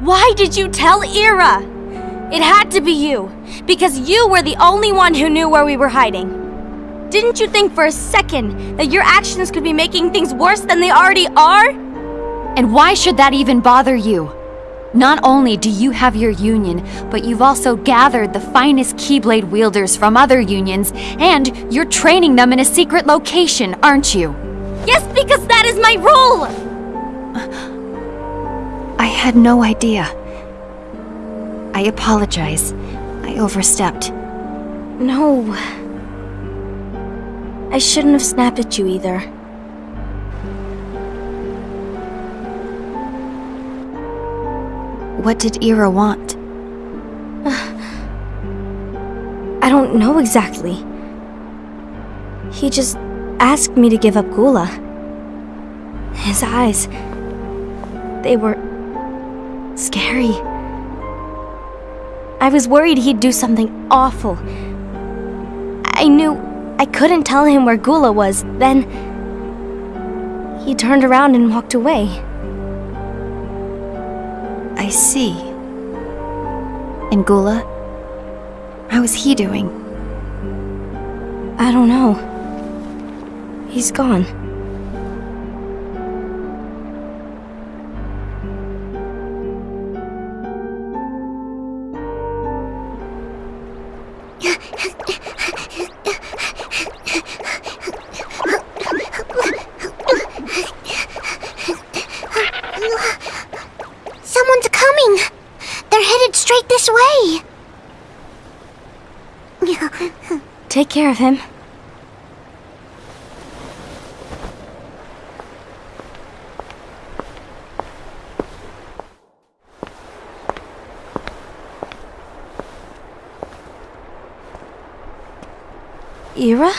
Why did you tell Ira? It had to be you, because you were the only one who knew where we were hiding. Didn't you think for a second that your actions could be making things worse than they already are? And why should that even bother you? Not only do you have your union, but you've also gathered the finest Keyblade wielders from other unions, and you're training them in a secret location, aren't you? Yes, because that is my role! Had no idea. I apologize. I overstepped. No. I shouldn't have snapped at you either. What did Ira want? I don't know exactly. He just asked me to give up Gula. His eyes. They were. Scary. I was worried he'd do something awful. I knew I couldn't tell him where Gula was, then. He turned around and walked away. I see. And Gula? How is he doing? I don't know. He's gone. This way! Take care of him. Ira?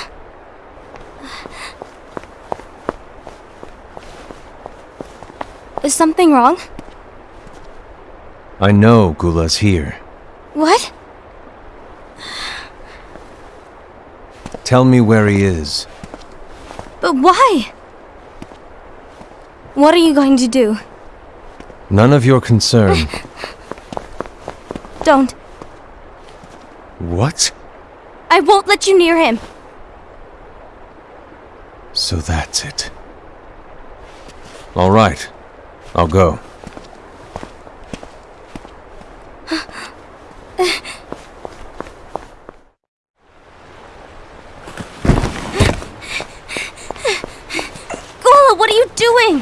Is something wrong? I know Gula's here. What? Tell me where he is. But why? What are you going to do? None of your concern. Don't. what? I won't let you near him. So that's it. All right. I'll go. Gula, what are you doing?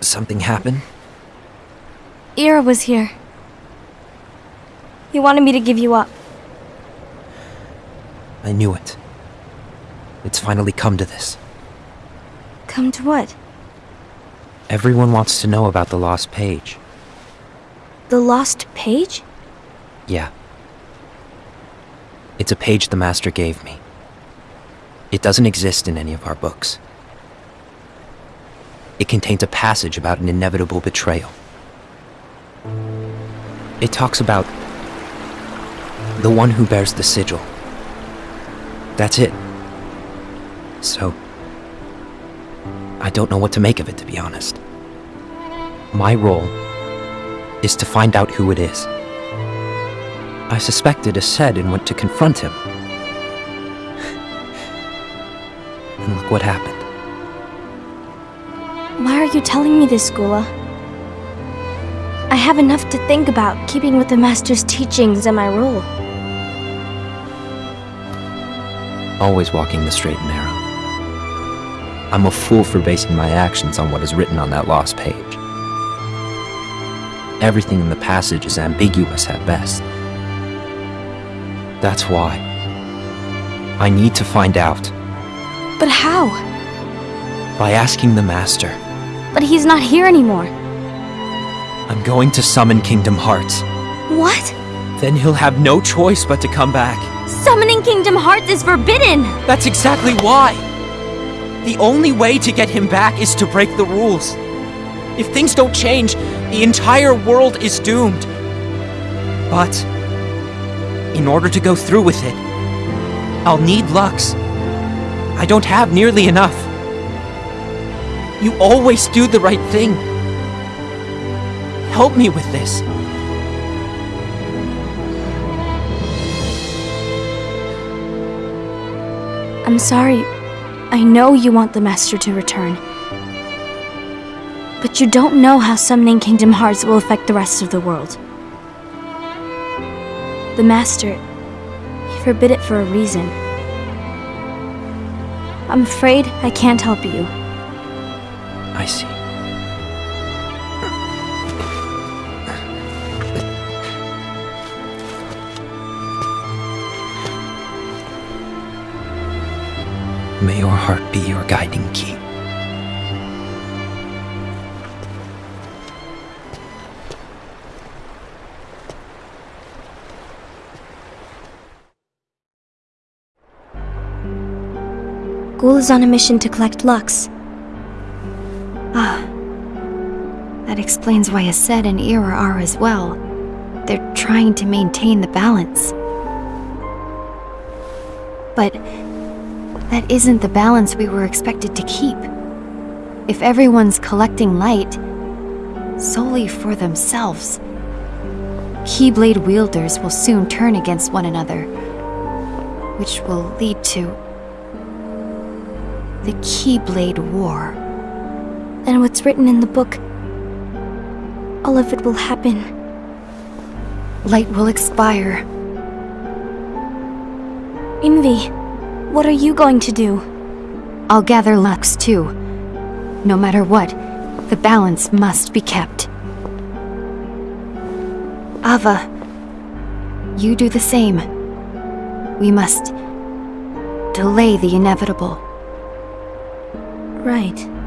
Something happened? Ira was here. He wanted me to give you up. I knew it. It's finally come to this. Come to what? Everyone wants to know about the lost page. The lost page? Yeah. It's a page the Master gave me. It doesn't exist in any of our books. It contains a passage about an inevitable betrayal. It talks about the one who bears the sigil. That's it. So, I don't know what to make of it, to be honest. My role is to find out who it is. I suspected Aced and went to confront him. and look what happened. Why are you telling me this, Gula? I have enough to think about keeping with the Master's teachings and my role. Always walking the straight and narrow. I'm a fool for basing my actions on what is written on that lost page. Everything in the passage is ambiguous at best. That's why. I need to find out But how? by asking the Master. But he's not here anymore. I'm going to summon Kingdom Hearts. What? Then he'll have no choice but to come back. Summoning Kingdom Hearts is forbidden! That's exactly why! The only way to get him back is to break the rules. If things don't change, the entire world is doomed. But, in order to go through with it, I'll need Lux. I don't have nearly enough. You always do the right thing. Help me with this. I'm sorry. I know you want the Master to return. But you don't know how summoning Kingdom Hearts will affect the rest of the world. The Master, he forbid it for a reason. I'm afraid I can't help you. I see. May your heart be your guiding key. Gula is on a mission to collect Lux. Ah. That explains why Aced and Ira are as well. They're trying to maintain the balance. But that isn't the balance we were expected to keep. If everyone's collecting light solely for themselves, Keyblade wielders will soon turn against one another, which will lead to the Keyblade War. Then what's written in the book, all of it will happen. Light will expire. Invi, what are you going to do? I'll gather Lux too. No matter what, the balance must be kept. Ava, you do the same. We must delay the inevitable. Right.